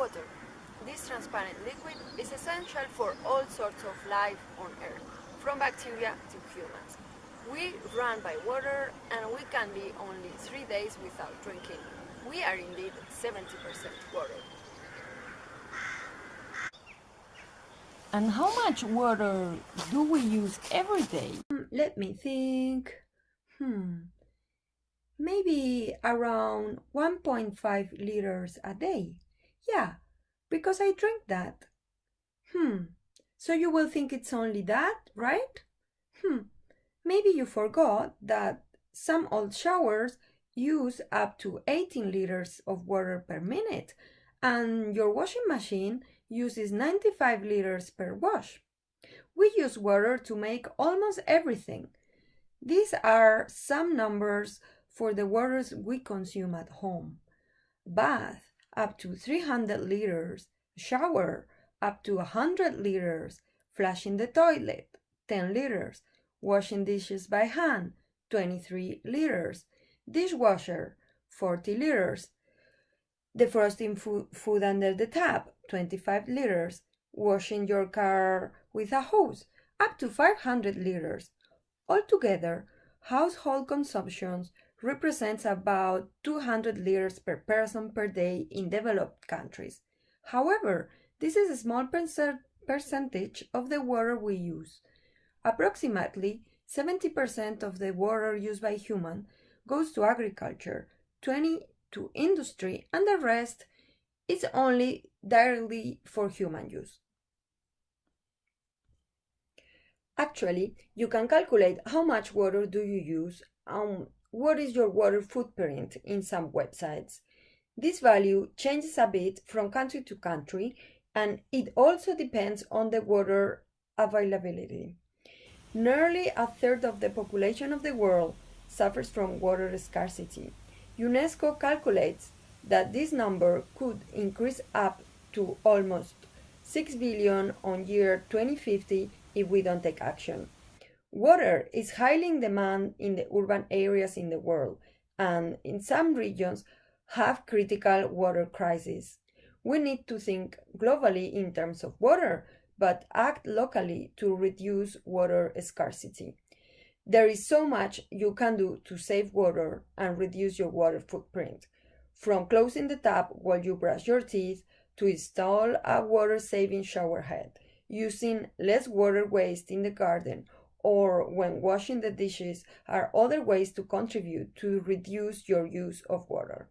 water. This transparent liquid is essential for all sorts of life on Earth, from bacteria to humans. We run by water and we can be only three days without drinking. We are indeed 70% water. And how much water do we use every day? Hmm, Let me think. Hmm. Maybe around 1.5 liters a day. Yeah, because I drink that. Hmm. So you will think it's only that, right? Hmm. Maybe you forgot that some old showers use up to 18 liters of water per minute, and your washing machine uses 95 liters per wash. We use water to make almost everything. These are some numbers for the waters we consume at home. Bath up to 300 liters, shower up to 100 liters, flushing the toilet 10 liters, washing dishes by hand 23 liters, dishwasher 40 liters, defrosting fo- food under the tap 25 liters, washing your car with a hose up to 500 liters. Altogether, household consumptions represents about 200 liters per person per day in developed countries. However, this is a small percentage of the water we use. Approximately 70% of the water used by human goes to agriculture, 20 to industry, and the rest is only directly for human use. Actually, you can calculate how much water do you use and what is your water footprint in some websites. This value changes a bit from country to country and it also depends on the water availability. Nearly a third of the population of the world suffers from water scarcity. UNESCO calculates that this number could increase up to almost 6 billion on year 2050 if we don't take action. Water is highly in demand in the urban areas in the world and in some regions have critical water crises. We need to think globally in terms of water, but act locally to reduce water scarcity. There is so much you can do to save water and reduce your water footprint, from closing the tap while you brush your teeth to install a water saving shower head, using less water waste in the garden, or when washing the dishes are other ways to contribute to reduce your use of water.